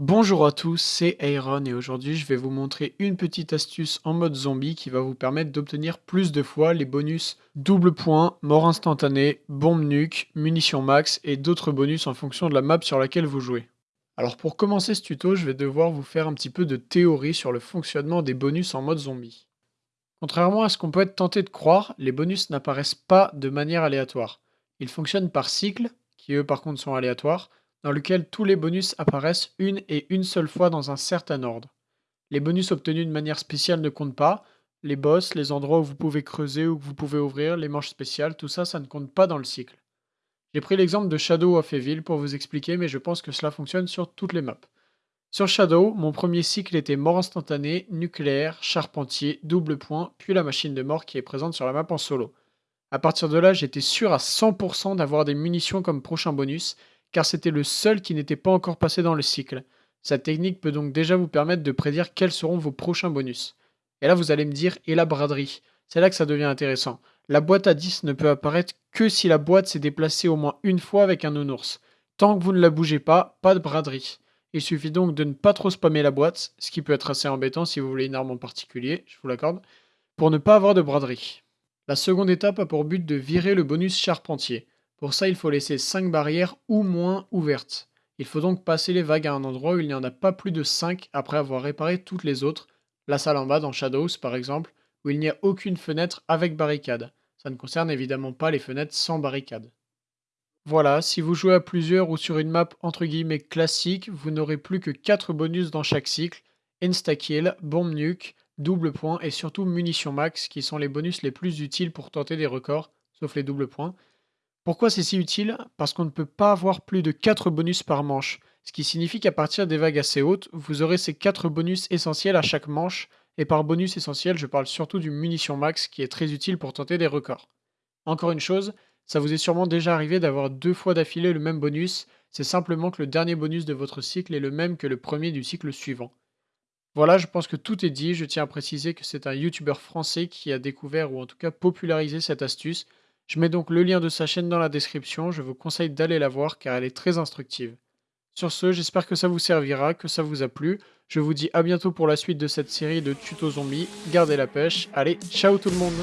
Bonjour à tous, c'est Aaron et aujourd'hui je vais vous montrer une petite astuce en mode zombie qui va vous permettre d'obtenir plus de fois les bonus double point, mort instantanée, bombe nuque, munitions max et d'autres bonus en fonction de la map sur laquelle vous jouez. Alors pour commencer ce tuto, je vais devoir vous faire un petit peu de théorie sur le fonctionnement des bonus en mode zombie. Contrairement à ce qu'on peut être tenté de croire, les bonus n'apparaissent pas de manière aléatoire. Ils fonctionnent par cycle, qui eux par contre sont aléatoires, dans lequel tous les bonus apparaissent une et une seule fois dans un certain ordre. Les bonus obtenus de manière spéciale ne comptent pas, les boss, les endroits où vous pouvez creuser ou que vous pouvez ouvrir, les manches spéciales, tout ça, ça ne compte pas dans le cycle. J'ai pris l'exemple de Shadow of Evil pour vous expliquer, mais je pense que cela fonctionne sur toutes les maps. Sur Shadow, mon premier cycle était mort instantané, nucléaire, charpentier, double point, puis la machine de mort qui est présente sur la map en solo. A partir de là, j'étais sûr à 100% d'avoir des munitions comme prochain bonus, car c'était le seul qui n'était pas encore passé dans le cycle. Cette technique peut donc déjà vous permettre de prédire quels seront vos prochains bonus. Et là vous allez me dire, et la braderie? C'est là que ça devient intéressant. La boîte à 10 ne peut apparaître que si la boîte s'est déplacée au moins une fois avec un nounours. Tant que vous ne la bougez pas, pas de braderie. Il suffit donc de ne pas trop spammer la boîte, ce qui peut être assez embêtant si vous voulez une arme en particulier, je vous l'accorde, pour ne pas avoir de braderie. La seconde étape a pour but de virer le bonus charpentier. Pour ça, il faut laisser 5 barrières ou moins ouvertes. Il faut donc passer les vagues à un endroit où il n'y en a pas plus de 5 après avoir réparé toutes les autres, la salle en bas dans Shadows par exemple, où il n'y a aucune fenêtre avec barricade. Ça ne concerne évidemment pas les fenêtres sans barricade. Voilà, si vous jouez à plusieurs ou sur une map entre guillemets classique, vous n'aurez plus que 4 bonus dans chaque cycle, insta-kill, bombe nuke, double point et surtout munitions max qui sont les bonus les plus utiles pour tenter des records, sauf les doubles points, pourquoi c'est si utile? Parce qu'on ne peut pas avoir plus de 4 bonus par manche, ce qui signifie qu'à partir des vagues assez hautes, vous aurez ces 4 bonus essentiels à chaque manche, et par bonus essentiel, je parle surtout du munition max qui est très utile pour tenter des records. Encore une chose, ça vous est sûrement déjà arrivé d'avoir deux fois d'affilée le même bonus, c'est simplement que le dernier bonus de votre cycle est le même que le premier du cycle suivant. Voilà, je pense que tout est dit, je tiens à préciser que c'est un youtubeur français qui a découvert ou en tout cas popularisé cette astuce, je mets donc le lien de sa chaîne dans la description, je vous conseille d'aller la voir car elle est très instructive. Sur ce, j'espère que ça vous servira, que ça vous a plu. Je vous dis à bientôt pour la suite de cette série de tutos zombies. Gardez la pêche. Allez, ciao tout le monde